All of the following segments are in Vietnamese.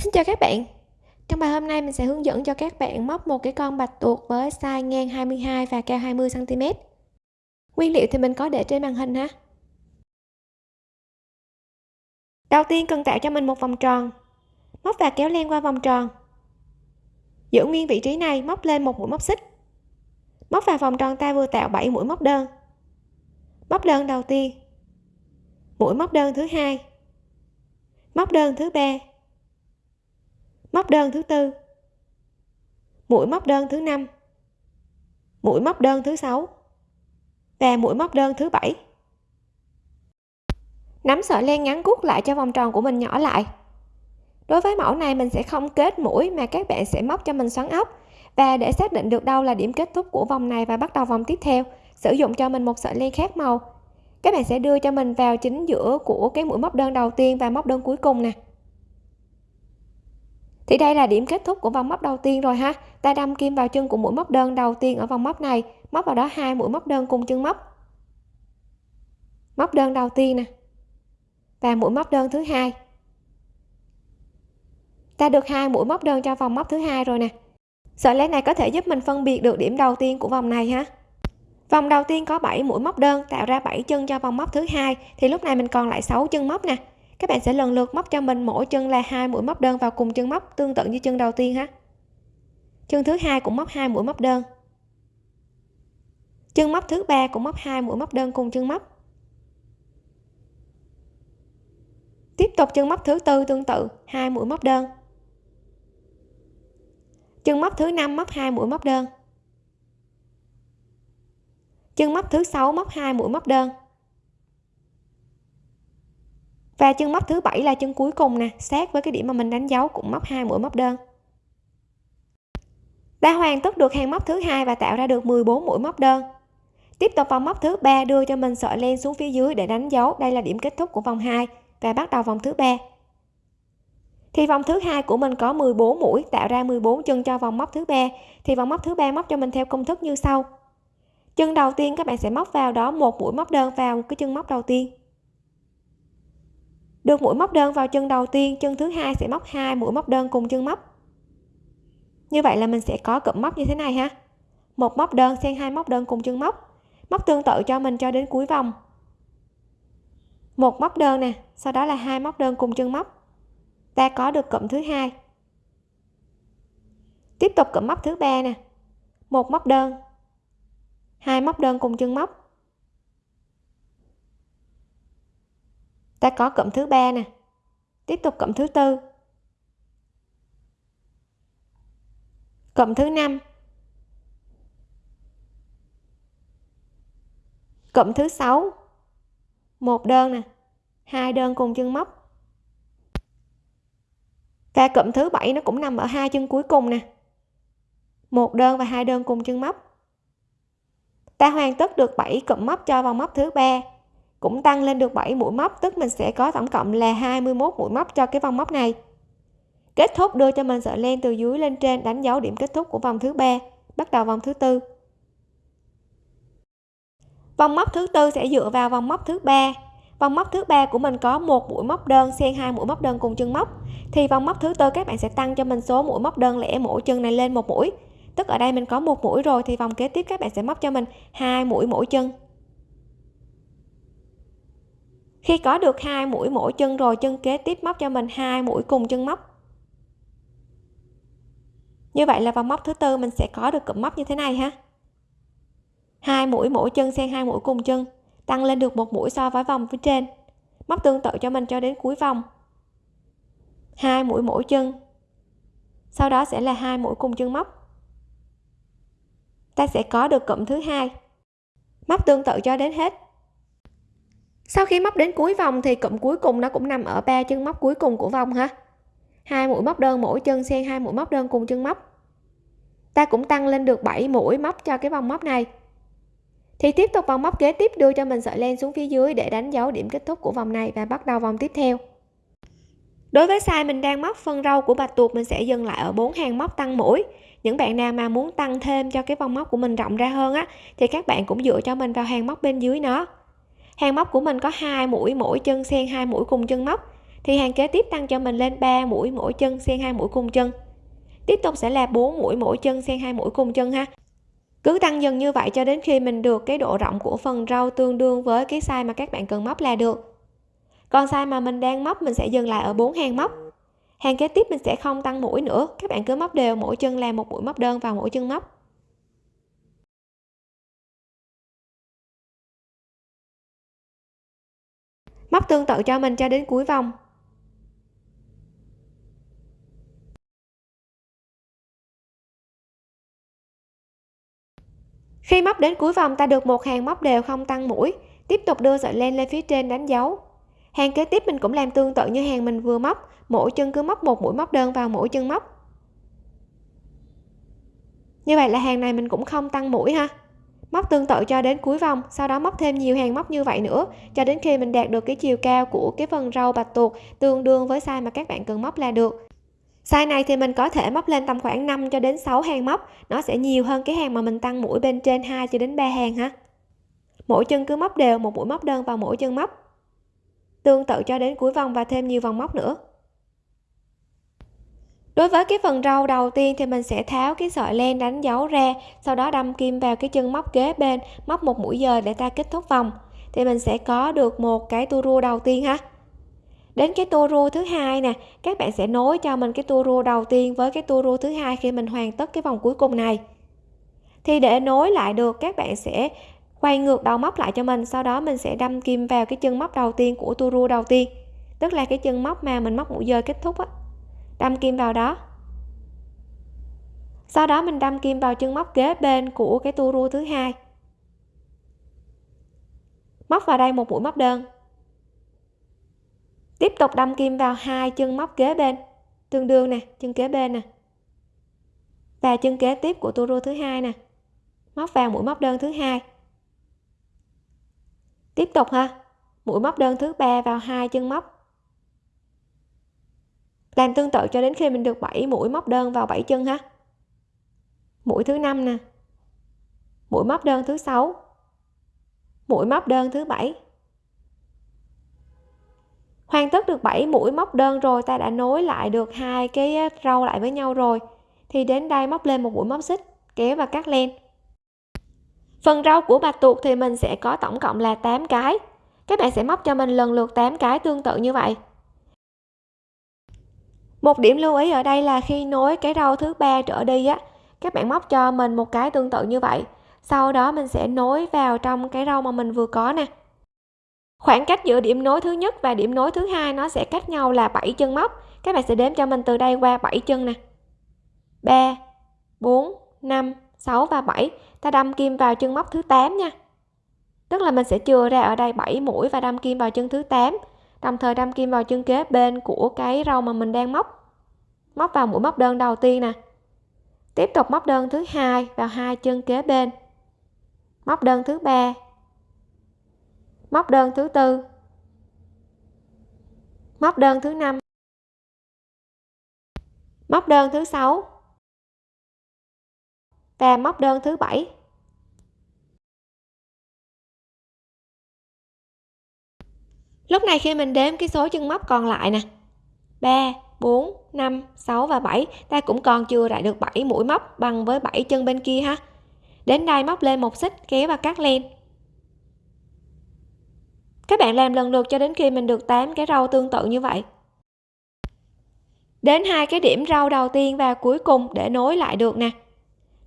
Xin chào các bạn. Trong bài hôm nay mình sẽ hướng dẫn cho các bạn móc một cái con bạch tuộc với size ngang 22 và cao 20cm Nguyên liệu thì mình có để trên màn hình ha. Đầu tiên cần tạo cho mình một vòng tròn. Móc và kéo len qua vòng tròn. Giữ nguyên vị trí này, móc lên một mũi móc xích. Móc vào vòng tròn ta vừa tạo 7 mũi móc đơn. Móc đơn đầu tiên. Mũi móc đơn thứ hai. Móc đơn thứ ba móc đơn thứ tư. Mũi móc đơn thứ năm. Mũi móc đơn thứ sáu. Và mũi móc đơn thứ bảy. Nắm sợi len ngắn cút lại cho vòng tròn của mình nhỏ lại. Đối với mẫu này, mình sẽ không kết mũi mà các bạn sẽ móc cho mình xoắn ốc. Và để xác định được đâu là điểm kết thúc của vòng này và bắt đầu vòng tiếp theo, sử dụng cho mình một sợi len khác màu. Các bạn sẽ đưa cho mình vào chính giữa của cái mũi móc đơn đầu tiên và móc đơn cuối cùng nè thì đây là điểm kết thúc của vòng móc đầu tiên rồi ha. Ta đâm kim vào chân của mũi móc đơn đầu tiên ở vòng móc này. Móc vào đó hai mũi móc đơn cùng chân móc. Móc đơn đầu tiên nè. Và mũi móc đơn thứ hai. Ta được hai mũi móc đơn cho vòng móc thứ hai rồi nè. Sợi len này có thể giúp mình phân biệt được điểm đầu tiên của vòng này ha? Vòng đầu tiên có 7 mũi móc đơn tạo ra 7 chân cho vòng móc thứ hai, thì lúc này mình còn lại 6 chân móc nè các bạn sẽ lần lượt móc cho mình mỗi chân là hai mũi móc đơn vào cùng chân móc, tương tự như chân đầu tiên ha. Chân thứ hai cũng móc hai mũi móc đơn. Chân móc thứ ba cũng móc hai mũi móc đơn cùng chân móc. Tiếp tục chân móc thứ tư tương tự, hai mũi móc đơn. Chân móc thứ năm móc hai mũi móc đơn. Chân móc thứ sáu móc hai mũi móc đơn và chân móc thứ bảy là chân cuối cùng nè, sát với cái điểm mà mình đánh dấu cũng móc hai mũi móc đơn. Đã hoàn tất được hàng móc thứ hai và tạo ra được 14 mũi móc đơn. Tiếp tục vòng móc thứ ba đưa cho mình sợi len xuống phía dưới để đánh dấu. Đây là điểm kết thúc của vòng 2 và bắt đầu vòng thứ ba. Thì vòng thứ hai của mình có 14 mũi, tạo ra 14 chân cho vòng móc thứ ba. Thì vòng móc thứ ba móc cho mình theo công thức như sau. Chân đầu tiên các bạn sẽ móc vào đó một mũi móc đơn vào cái chân móc đầu tiên được mũi móc đơn vào chân đầu tiên, chân thứ hai sẽ móc hai mũi móc đơn cùng chân móc. Như vậy là mình sẽ có cụm móc như thế này ha. Một móc đơn xen hai móc đơn cùng chân móc. Móc tương tự cho mình cho đến cuối vòng. Một móc đơn nè, sau đó là hai móc đơn cùng chân móc. Ta có được cụm thứ hai. Tiếp tục cụm móc thứ ba nè. Một móc đơn, hai móc đơn cùng chân móc. Ta có cụm thứ ba nè. Tiếp tục cụm thứ tư. Cụm thứ năm. Cụm thứ sáu. Một đơn nè, hai đơn cùng chân móc. Và cụm thứ bảy nó cũng nằm ở hai chân cuối cùng nè. Một đơn và hai đơn cùng chân móc. Ta hoàn tất được 7 cụm móc cho vào móc thứ ba cũng tăng lên được 7 mũi móc, tức mình sẽ có tổng cộng là 21 mũi móc cho cái vòng móc này. Kết thúc đưa cho mình sợi len từ dưới lên trên, đánh dấu điểm kết thúc của vòng thứ ba. Bắt đầu vòng thứ tư. Vòng móc thứ tư sẽ dựa vào vòng móc thứ ba. Vòng móc thứ ba của mình có một mũi móc đơn xen hai mũi móc đơn cùng chân móc. Thì vòng móc thứ tư các bạn sẽ tăng cho mình số mũi móc đơn lẻ mỗi chân này lên một mũi. Tức ở đây mình có một mũi rồi thì vòng kế tiếp các bạn sẽ móc cho mình hai mũi mỗi chân khi có được hai mũi mỗi chân rồi, chân kế tiếp móc cho mình hai mũi cùng chân móc. Như vậy là vòng móc thứ tư mình sẽ có được cụm móc như thế này ha. Hai mũi mỗi chân xen hai mũi cùng chân, tăng lên được một mũi so với vòng phía trên. Móc tương tự cho mình cho đến cuối vòng. Hai mũi mỗi chân, sau đó sẽ là hai mũi cùng chân móc. Ta sẽ có được cụm thứ hai. Móc tương tự cho đến hết sau khi móc đến cuối vòng thì cụm cuối cùng nó cũng nằm ở ba chân móc cuối cùng của vòng ha hai mũi móc đơn mỗi chân xen hai mũi móc đơn cùng chân móc. Ta cũng tăng lên được 7 mũi móc cho cái vòng móc này. Thì tiếp tục vòng móc kế tiếp đưa cho mình sợi len xuống phía dưới để đánh dấu điểm kết thúc của vòng này và bắt đầu vòng tiếp theo. Đối với size mình đang móc phân râu của bạch tuộc mình sẽ dừng lại ở bốn hàng móc tăng mũi. Những bạn nào mà muốn tăng thêm cho cái vòng móc của mình rộng ra hơn á, thì các bạn cũng dựa cho mình vào hàng móc bên dưới nó hàng móc của mình có hai mũi, mỗi chân xen hai mũi cùng chân móc. Thì hàng kế tiếp tăng cho mình lên 3 mũi, mỗi chân xen hai mũi cùng chân. Tiếp tục sẽ là 4 mũi, mỗi chân xen hai mũi cùng chân ha. Cứ tăng dần như vậy cho đến khi mình được cái độ rộng của phần rau tương đương với cái size mà các bạn cần móc là được. Còn size mà mình đang móc, mình sẽ dừng lại ở 4 hàng móc. Hàng kế tiếp mình sẽ không tăng mũi nữa, các bạn cứ móc đều, mỗi chân là một mũi móc đơn vào mỗi chân móc. Móc tương tự cho mình cho đến cuối vòng. Khi móc đến cuối vòng, ta được một hàng móc đều không tăng mũi, tiếp tục đưa sợi len lên phía trên đánh dấu. Hàng kế tiếp mình cũng làm tương tự như hàng mình vừa móc, mỗi chân cứ móc một mũi móc đơn vào mỗi chân móc. Như vậy là hàng này mình cũng không tăng mũi ha móc tương tự cho đến cuối vòng, sau đó móc thêm nhiều hàng móc như vậy nữa, cho đến khi mình đạt được cái chiều cao của cái phần râu bạch tuộc tương đương với size mà các bạn cần móc là được. Size này thì mình có thể móc lên tầm khoảng 5 cho đến 6 hàng móc, nó sẽ nhiều hơn cái hàng mà mình tăng mũi bên trên 2 cho đến 3 hàng ha. Mỗi chân cứ móc đều, một mũi móc đơn vào mỗi chân móc. Tương tự cho đến cuối vòng và thêm nhiều vòng móc nữa đối với cái phần râu đầu tiên thì mình sẽ tháo cái sợi len đánh dấu ra, sau đó đâm kim vào cái chân móc kế bên, móc một mũi dời để ta kết thúc vòng. Thì mình sẽ có được một cái tua rua đầu tiên ha. Đến cái tua rua thứ hai nè, các bạn sẽ nối cho mình cái tua rua đầu tiên với cái tua rua thứ hai khi mình hoàn tất cái vòng cuối cùng này. Thì để nối lại được, các bạn sẽ quay ngược đầu móc lại cho mình, sau đó mình sẽ đâm kim vào cái chân móc đầu tiên của tua rua đầu tiên. Tức là cái chân móc mà mình móc mũi dời kết thúc á đâm kim vào đó. Sau đó mình đâm kim vào chân móc kế bên của cái tua rua thứ hai. Móc vào đây một mũi móc đơn. Tiếp tục đâm kim vào hai chân móc kế bên. Tương đương nè, chân kế bên nè. Và chân kế tiếp của tua rua thứ hai nè. Móc vào mũi móc đơn thứ hai. Tiếp tục ha. Mũi móc đơn thứ ba vào hai chân móc làm tương tự cho đến khi mình được 7 mũi móc đơn vào 7 chân ha. Mũi thứ năm nè. Mũi móc đơn thứ sáu. Mũi móc đơn thứ bảy. Hoàn tất được 7 mũi móc đơn rồi, ta đã nối lại được hai cái uh, râu lại với nhau rồi. Thì đến đây móc lên một mũi móc xích, kéo và cắt len. Phần râu của bạch tuộc thì mình sẽ có tổng cộng là 8 cái. Các bạn sẽ móc cho mình lần lượt 8 cái tương tự như vậy một điểm lưu ý ở đây là khi nối cái râu thứ ba trở đi á, các bạn móc cho mình một cái tương tự như vậy. Sau đó mình sẽ nối vào trong cái râu mà mình vừa có nè. Khoảng cách giữa điểm nối thứ nhất và điểm nối thứ hai nó sẽ cách nhau là 7 chân móc. Các bạn sẽ đếm cho mình từ đây qua 7 chân nè. 3 4 5 6 và 7 ta đâm kim vào chân móc thứ 8 nha. Tức là mình sẽ chừa ra ở đây 7 mũi và đâm kim vào chân thứ 8 đồng thời đâm kim vào chân kế bên của cái râu mà mình đang móc. Móc vào mũi móc đơn đầu tiên nè. Tiếp tục móc đơn thứ hai vào hai chân kế bên. Móc đơn thứ ba. Móc đơn thứ tư. Móc đơn thứ năm. Móc đơn thứ sáu. Và móc đơn thứ bảy. Lúc này khi mình đếm cái số chân móc còn lại nè 3 4 5 6 và 7 ta cũng còn chưa lại được 7 mũi móc bằng với 7 chân bên kia ha. Đến đây móc lên một xích, kéo và cắt len. Các bạn làm lần lượt cho đến khi mình được 8 cái râu tương tự như vậy. Đến hai cái điểm râu đầu tiên và cuối cùng để nối lại được nè.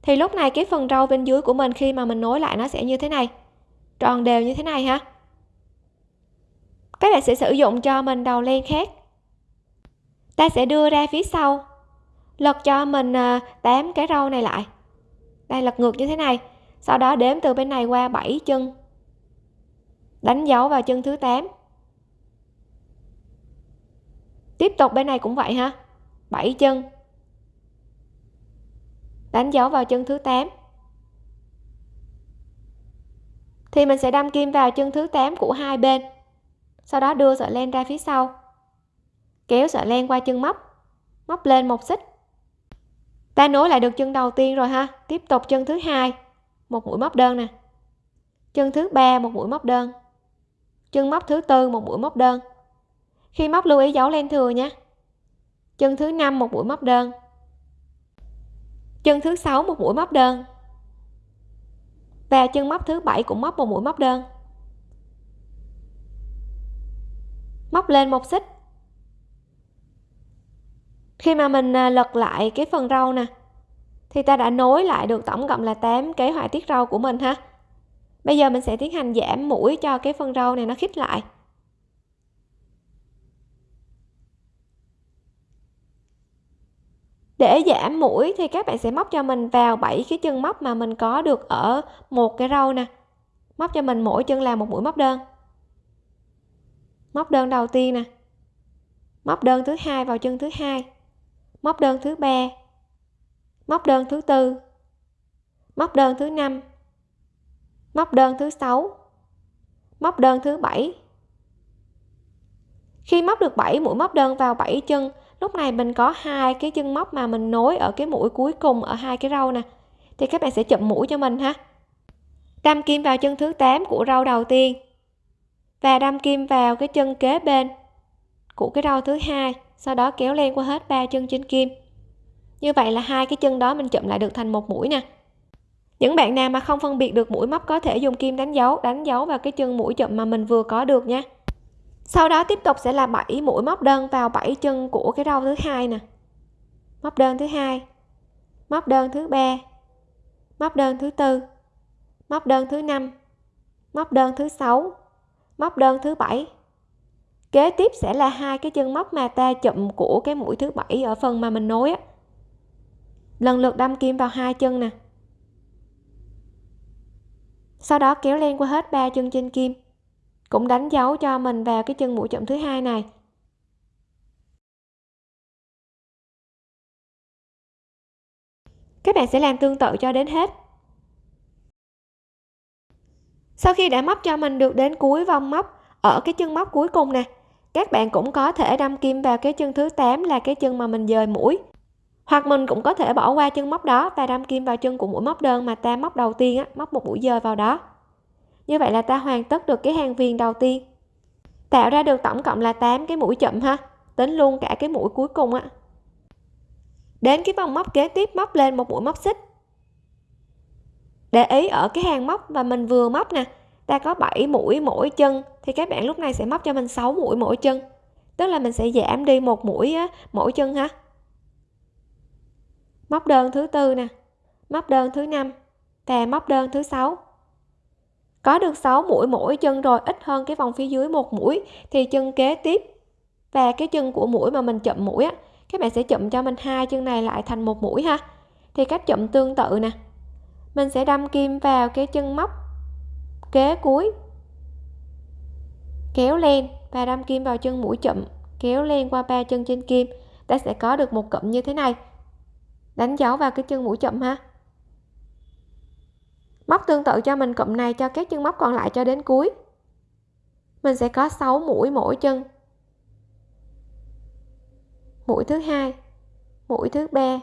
Thì lúc này cái phần râu bên dưới của mình khi mà mình nối lại nó sẽ như thế này. Tròn đều như thế này ha các bạn sẽ sử dụng cho mình đầu len khác. Ta sẽ đưa ra phía sau. Lật cho mình à, 8 cái râu này lại. Đây, lật ngược như thế này. Sau đó đếm từ bên này qua 7 chân. Đánh dấu vào chân thứ 8 tiếp tục bên này cũng vậy ha. 7 chân. Đánh dấu vào chân thứ 8 thì mình sẽ đâm kim vào chân thứ 8 của hai bên sau đó đưa sợi len ra phía sau. Kéo sợi len qua chân móc. Móc lên một xích. Ta nối lại được chân đầu tiên rồi ha. Tiếp tục chân thứ hai. Một mũi móc đơn nè. Chân thứ ba, một mũi móc đơn. Chân móc thứ tư, một mũi móc đơn. Khi móc lưu ý dấu len thừa nhé chân thứ năm, một mũi móc đơn. Chân thứ sáu, một mũi móc đơn. Và chân móc thứ bảy cũng móc một mũi móc đơn. Móc lên một xích. Khi mà mình à, lật lại cái phần râu nè, thì ta đã nối lại được tổng cộng là 8 cái họa tiết râu của mình ha. Bây giờ mình sẽ tiến hành giảm mũi cho cái phần râu này nó khít lại. Để giảm mũi thì các bạn sẽ móc cho mình vào 7 cái chân móc mà mình có được ở một cái râu nè. Móc cho mình mỗi chân là một mũi móc đơn móc đơn đầu tiên nè. Móc đơn thứ hai vào chân thứ hai. Móc đơn thứ ba. Móc đơn thứ tư. Móc đơn thứ năm. Móc đơn thứ sáu. Móc đơn thứ bảy. Khi móc được 7 mũi móc đơn vào 7 chân, lúc này mình có hai cái chân móc mà mình nối ở cái mũi cuối cùng ở hai cái râu nè. Thì các bạn sẽ chụm mũi cho mình ha. Đâm kim vào chân thứ 8 của râu đầu tiên và đâm kim vào cái chân kế bên của cái râu thứ hai, sau đó kéo len qua hết ba chân trên kim. Như vậy là hai cái chân đó mình chụm lại được thành một mũi nè. Những bạn nào mà không phân biệt được mũi móc có thể dùng kim đánh dấu đánh dấu vào cái chân mũi chụm mà mình vừa có được nha. Sau đó tiếp tục sẽ là 7 mũi móc đơn vào 7 chân của cái râu thứ hai nè. Móc đơn thứ hai, móc đơn thứ ba, móc đơn thứ tư, móc đơn thứ năm, móc đơn thứ sáu móc đơn thứ bảy. Kế tiếp sẽ là hai cái chân móc mà ta chụm của cái mũi thứ bảy ở phần mà mình nối á. Lần lượt đâm kim vào hai chân nè. Sau đó kéo len qua hết ba chân trên kim. Cũng đánh dấu cho mình vào cái chân mũi chậm thứ hai này. Các bạn sẽ làm tương tự cho đến hết sau khi đã móc cho mình được đến cuối vòng móc ở cái chân móc cuối cùng nè các bạn cũng có thể đâm kim vào cái chân thứ 8 là cái chân mà mình dời mũi. Hoặc mình cũng có thể bỏ qua chân móc đó và đâm kim vào chân của mũi móc đơn mà ta móc đầu tiên á, móc một mũi dời vào đó. Như vậy là ta hoàn tất được cái hàng viền đầu tiên. Tạo ra được tổng cộng là 8 cái mũi chậm ha tính luôn cả cái mũi cuối cùng á. Đến cái vòng móc kế tiếp móc lên một mũi móc xích để ý ở cái hàng móc mà mình vừa móc nè ta có 7 mũi mỗi chân thì các bạn lúc này sẽ móc cho mình 6 mũi mỗi chân. Tức là mình sẽ giảm đi một mũi á, mỗi chân ha. Móc đơn thứ tư nè móc đơn thứ năm và móc đơn thứ sáu. Có được 6 mũi mỗi chân rồi ít hơn cái vòng phía dưới một mũi thì chân kế tiếp. Và cái chân của mũi mà mình chậm mũi á các bạn sẽ chậm cho mình hai chân này lại thành một mũi ha. Thì cách chậm tương tự nè mình sẽ đâm kim vào cái chân móc kế cuối. Kéo len và đâm kim vào chân mũi chậm, kéo len qua ba chân trên kim. Ta sẽ có được một cụm như thế này. Đánh dấu vào cái chân mũi chậm ha. Móc tương tự cho mình cụm này, cho các chân móc còn lại cho đến cuối. Mình sẽ có 6 mũi mỗi chân. Mũi thứ hai, mũi thứ ba,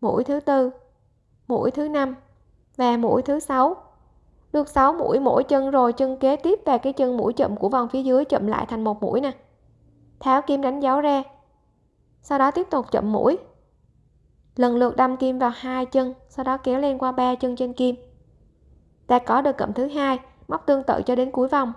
mũi thứ tư, mũi thứ năm và mũi thứ sáu. Được 6 mũi, mỗi chân rồi chân kế tiếp và cái chân mũi chậm của vòng phía dưới chậm lại thành một mũi nè. Tháo kim đánh dấu ra. Sau đó tiếp tục chậm mũi. Lần lượt đâm kim vào hai chân, sau đó kéo lên qua ba chân trên kim. Ta có được cụm thứ hai, móc tương tự cho đến cuối vòng.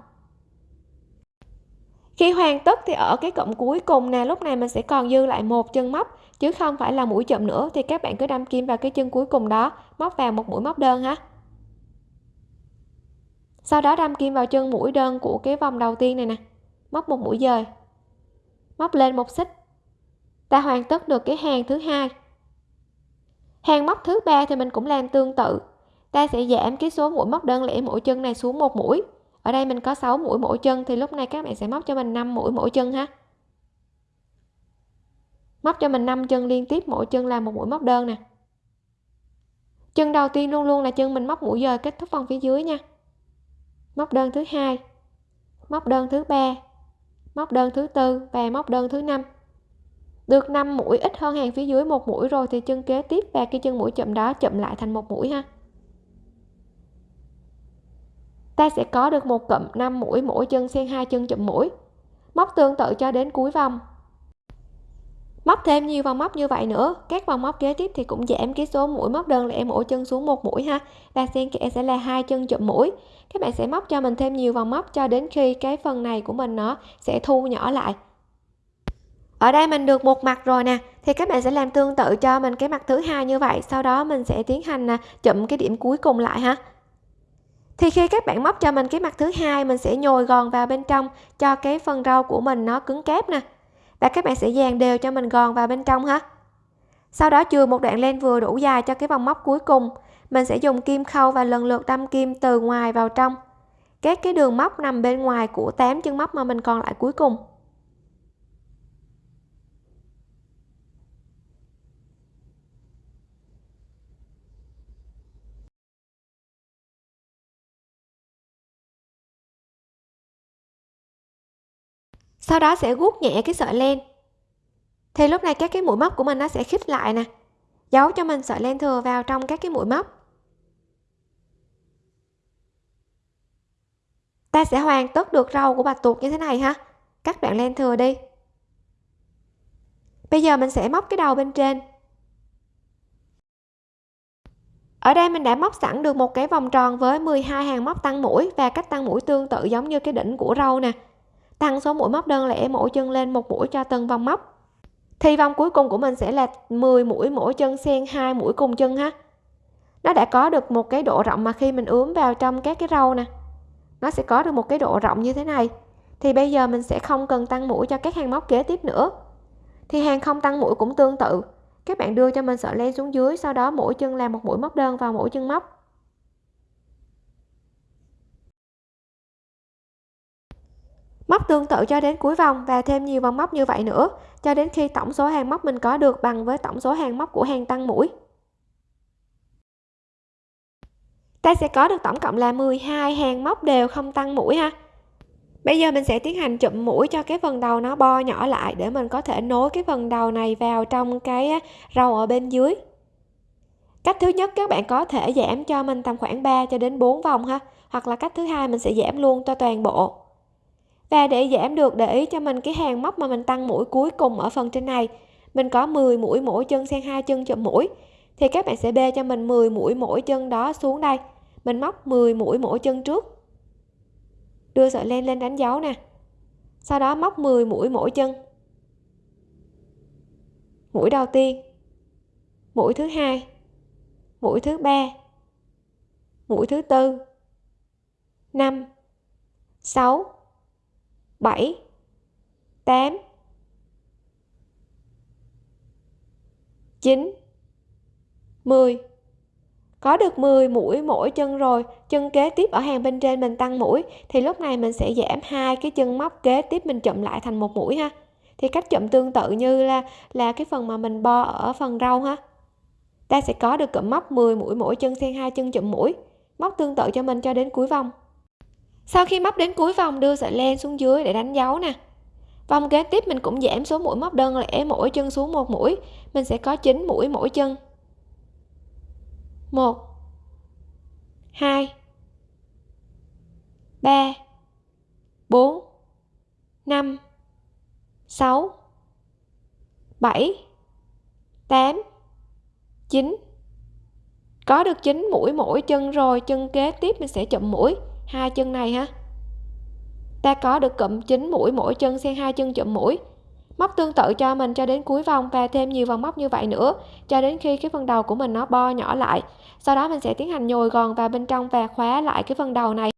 Khi hoàn tất thì ở cái cụm cuối cùng nè, lúc này mình sẽ còn dư lại một chân móc chứ không phải là mũi chậm nữa thì các bạn cứ đâm kim vào cái chân cuối cùng đó, móc vào một mũi móc đơn ha. Sau đó đâm kim vào chân mũi đơn của cái vòng đầu tiên này nè. Móc một mũi dời. Móc lên một xích. Ta hoàn tất được cái hàng thứ hai. Hàng móc thứ ba thì mình cũng làm tương tự. Ta sẽ giảm cái số mũi móc đơn lẻ mỗi chân này xuống một mũi. Ở đây mình có 6 mũi mỗi chân thì lúc này các bạn sẽ móc cho mình 5 mũi mỗi chân ha móc cho mình 5 chân liên tiếp, mỗi chân là một mũi móc đơn nè. Chân đầu tiên luôn luôn là chân mình móc mũi dời kết thúc vòng phía dưới nha. Móc đơn thứ hai, móc đơn thứ ba, móc đơn thứ tư và móc đơn thứ năm. Được 5 mũi ít hơn hàng phía dưới một mũi rồi thì chân kế tiếp và cái chân mũi chậm đó chậm lại thành một mũi ha. Ta sẽ có được một cụm 5 mũi, mỗi chân xen hai chân chậm mũi. Móc tương tự cho đến cuối vòng móc thêm nhiều vòng móc như vậy nữa. Các vòng móc kế tiếp thì cũng giảm cái số mũi móc đơn lẻ mỗi chân xuống một mũi ha. Và xen kẽ sẽ là hai chân chụm mũi. Các bạn sẽ móc cho mình thêm nhiều vòng móc cho đến khi cái phần này của mình nó sẽ thu nhỏ lại. Ở đây mình được một mặt rồi nè. Thì các bạn sẽ làm tương tự cho mình cái mặt thứ hai như vậy. Sau đó mình sẽ tiến hành à, chụm cái điểm cuối cùng lại ha. Thì khi các bạn móc cho mình cái mặt thứ hai, mình sẽ nhồi gòn vào bên trong cho cái phần rau của mình nó cứng cáp nè và các bạn sẽ dàn đều cho mình gòn vào bên trong ha sau đó chừa một đoạn len vừa đủ dài cho cái vòng móc cuối cùng. Mình sẽ dùng kim khâu và lần lượt đâm kim từ ngoài vào trong. Các cái đường móc nằm bên ngoài của 8 chân móc mà mình còn lại cuối cùng. Sau đó sẽ gút nhẹ cái sợi len thì lúc này các cái mũi móc của mình nó sẽ khít lại nè. Giấu cho mình sợi len thừa vào trong các cái mũi móc. Ta sẽ hoàn tất được râu của bạch tuộc như thế này ha. Cắt đoạn len thừa đi. Bây giờ mình sẽ móc cái đầu bên trên. Ở đây mình đã móc sẵn được một cái vòng tròn với 12 hàng móc tăng mũi và cách tăng mũi tương tự giống như cái đỉnh của râu nè tăng số mũi móc đơn lẻ mỗi chân lên một mũi cho từng vòng móc. Thì vòng cuối cùng của mình sẽ là 10 mũi mỗi chân xen hai mũi cùng chân ha. Nó đã có được một cái độ rộng mà khi mình ướm vào trong các cái râu nè, nó sẽ có được một cái độ rộng như thế này. Thì bây giờ mình sẽ không cần tăng mũi cho các hàng móc kế tiếp nữa. Thì hàng không tăng mũi cũng tương tự. Các bạn đưa cho mình sợi len xuống dưới, sau đó mỗi chân làm một mũi móc đơn vào mỗi chân móc. Móc tương tự cho đến cuối vòng và thêm nhiều vòng móc như vậy nữa, cho đến khi tổng số hàng móc mình có được bằng với tổng số hàng móc của hàng tăng mũi. Ta sẽ có được tổng cộng là 12 hàng móc đều không tăng mũi ha. Bây giờ mình sẽ tiến hành chụm mũi cho cái phần đầu nó bo nhỏ lại để mình có thể nối cái phần đầu này vào trong cái râu ở bên dưới. Cách thứ nhất các bạn có thể giảm cho mình tầm khoảng 3 cho đến 4 vòng ha, hoặc là cách thứ hai mình sẽ giảm luôn cho toàn bộ và để giảm được để ý cho mình cái hàng móc mà mình tăng mũi cuối cùng ở phần trên này, mình có 10 mũi mỗi chân xen hai chân chụm mũi, thì các bạn sẽ bê cho mình 10 mũi mỗi chân đó xuống đây. Mình móc 10 mũi mỗi chân trước. Đưa sợi len lên đánh dấu nè. Sau đó móc 10 mũi mỗi chân. Mũi đầu tiên. Mũi thứ hai. Mũi thứ ba. Mũi thứ tư. 5 6 7 8 9 10 có được 10 mũi mỗi chân rồi, chân kế tiếp ở hàng bên trên mình tăng mũi, thì lúc này mình sẽ giảm hai cái chân móc kế tiếp mình chụm lại thành một mũi ha. Thì cách chụm tương tự như là là cái phần mà mình bo ở phần rau ha. Ta sẽ có được cụm móc 10 mũi mỗi chân, xen hai chân chụm mũi. Móc tương tự cho mình cho đến cuối vòng sau khi móc đến cuối vòng đưa sợi len xuống dưới để đánh dấu nè. Vòng kế tiếp mình cũng giảm số mũi móc đơn lẻ mỗi chân xuống một mũi, mình sẽ có 9 mũi mỗi chân. 1 2 3 4 5 6 7 8 9 có được 9 mũi mỗi chân rồi, chân kế tiếp mình sẽ chụm mũi hai chân này ha ta có được cụm 9 mũi mỗi chân xen hai chân chụm mũi. Móc tương tự cho mình cho đến cuối vòng và thêm nhiều vòng móc như vậy nữa, cho đến khi cái phần đầu của mình nó bo nhỏ lại. Sau đó mình sẽ tiến hành nhồi gòn vào bên trong và khóa lại cái phần đầu này.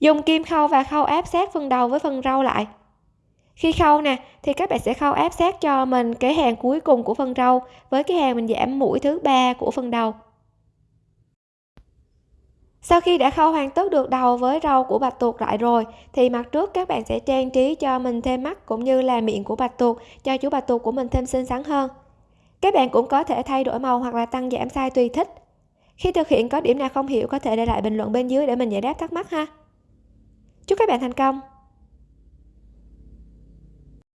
Dùng kim khâu và khâu áp sát phần đầu với phần râu lại. Khi khâu nè, thì các bạn sẽ khâu áp sát cho mình cái hàng cuối cùng của phần râu với cái hàng mình giảm mũi thứ ba của phần đầu sau khi đã khâu hoàn tất được đầu với râu của bạch tuộc lại rồi, thì mặt trước các bạn sẽ trang trí cho mình thêm mắt cũng như là miệng của bạch tuộc, cho chú bạch tuộc của mình thêm xinh xắn hơn. Các bạn cũng có thể thay đổi màu hoặc là tăng giảm size tùy thích. Khi thực hiện có điểm nào không hiểu có thể để lại bình luận bên dưới để mình giải đáp thắc mắc ha. Chúc các bạn thành công!